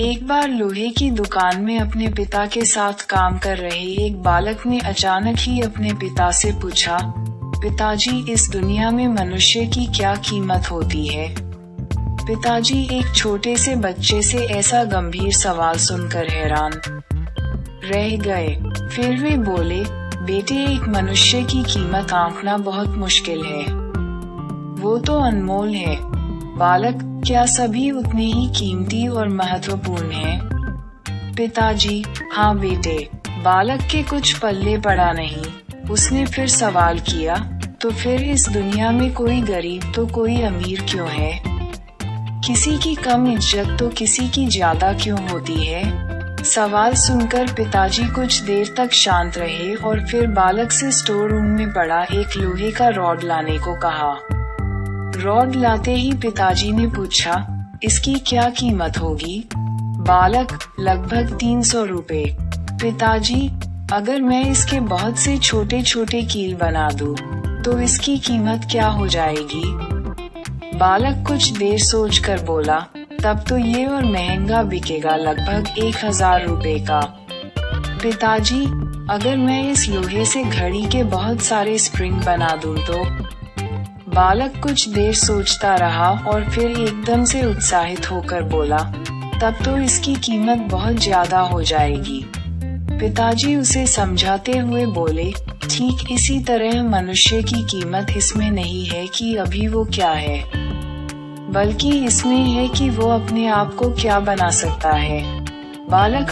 एक बार लोहे की दुकान में अपने पिता के साथ काम कर रहे एक बालक ने अचानक ही अपने पिता से पूछा, पिताजी, इस दुनिया में मनुष्य की क्या कीमत होती है? पिताजी एक छोटे से बच्चे से ऐसा गंभीर सवाल सुनकर हैरान रह गए। फिर वे बोले, बेटे, एक मनुष्य की कीमत आंकना बहुत मुश्किल है। वो तो अनमोल है। बालक क्या सभी उतने ही कीमती और महत्वपूर्ण हैं? पिताजी हाँ बेटे, बालक के कुछ पल्ले पड़ा नहीं। उसने फिर सवाल किया तो फिर इस दुनिया में कोई गरीब तो कोई अमीर क्यों है? किसी की कम इज़्ज़त तो किसी की ज़्यादा क्यों होती है? सवाल सुनकर पिताजी कुछ देर तक शांत रहे और फिर बालक से स्टोर रूम में पड़ा एक लोहे का रॉड लाने को कहा। रॉड लाते ही पिताजी ने पूछा इसकी क्या कीमत होगी? बालक लगभग तीन सौ रूपए। पिताजी अगर मैं इसके बहुत से छोटे छोटे कील बना दूँ, तो इसकी कीमत क्या हो जाएगी? बालक कुछ देर सोचकर बोला तब तो ये और महँगा बिकेगा लगभग एक हज़ार रूपए का। पिताजी अगर मैं इस लोहे से घड़ी के बहुत सारे स्प्रिंग बना दूँ तो? बालक कुछ देर सोचता रहा और फिर एकदम से उत्साहित होकर बोला, तब तो इसकी कीमत बहुत ज़्यादा हो जाएगी। पिताजी उसे समझाते हुए बोले, ठीक इसी तरह मनुष्य की कीमत इसमें नहीं है कि अभी वो क्या है, बल्कि इसमें है कि वो अपने आप को क्या बना सकता है। बालक